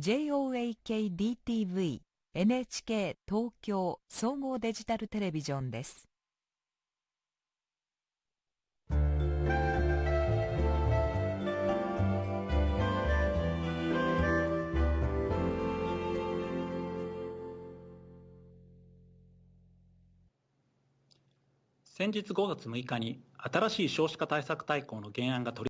JOAKDTV NHK 東京総合デジタルテレビジョンです。先日5月6日に新しい少子化対策大綱の原案が取り